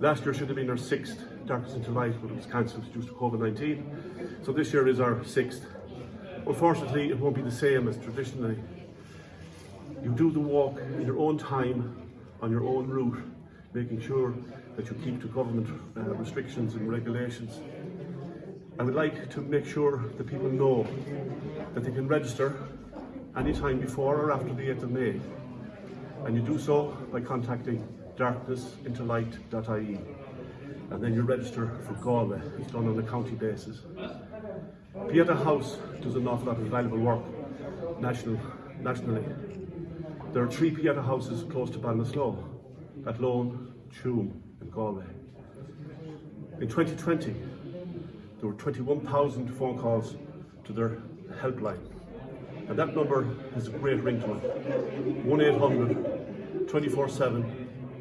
Last year should have been our sixth Darkness into Light, but it was cancelled due to COVID-19. So this year is our sixth. Unfortunately, it won't be the same as traditionally. You do the walk in your own time, on your own route, making sure that you keep to government uh, restrictions and regulations. I would like to make sure that people know that they can register anytime before or after the 8th of May. And you do so by contacting darknessintolight.ie. And then you register for Galway. It's done on a county basis. Pieta House does an awful lot of valuable work national, nationally. There are three Pieta houses close to Ballinasloe, Athlone, Tuam and Galway. In 2020, there were 21,000 phone calls to their helpline. And that number has a great ring to it. 1-800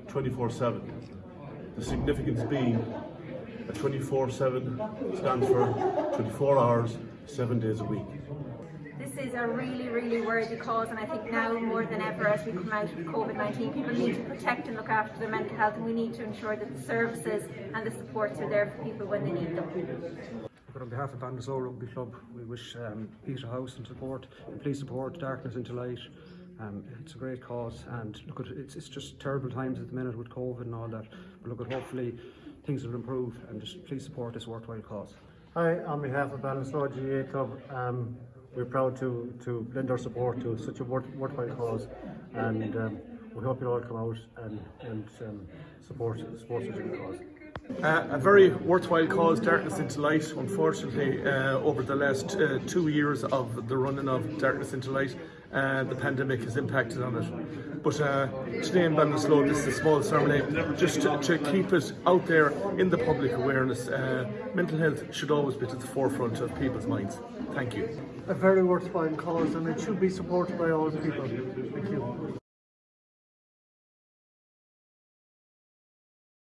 24-7 24-7. The significance being that 24-7 stands for 24 hours, 7 days a week. This is a really, really worthy cause and I think now more than ever as we come out of COVID-19 people need to protect and look after their mental health and we need to ensure that the services and the supports are there for people when they need them. But on behalf of Ballinasloe Rugby Club, we wish um, Pieta House and support, and please support Darkness into Light. Um, it's a great cause, and look, at, it's, it's just terrible times at the minute with COVID and all that. But look, at hopefully things will improve, and just please support this worthwhile cause. Hi, on behalf of Ballinasloe GAA Club, um, we're proud to, to lend our support to such a worth, worthwhile cause, and um, we hope you'll all come out and, and um, support, support such a cause. Uh, a very worthwhile cause, Darkness into Light. Unfortunately, uh, over the last uh, two years of the running of Darkness into Light, uh, the pandemic has impacted on it. But uh, today in Ballinasloe, this is a small ceremony just to, to, keep it out there in the public awareness. Uh, mental health should always be to the forefront of people's minds. Thank you. A very worthwhile cause and it should be supported by all people. Thank you.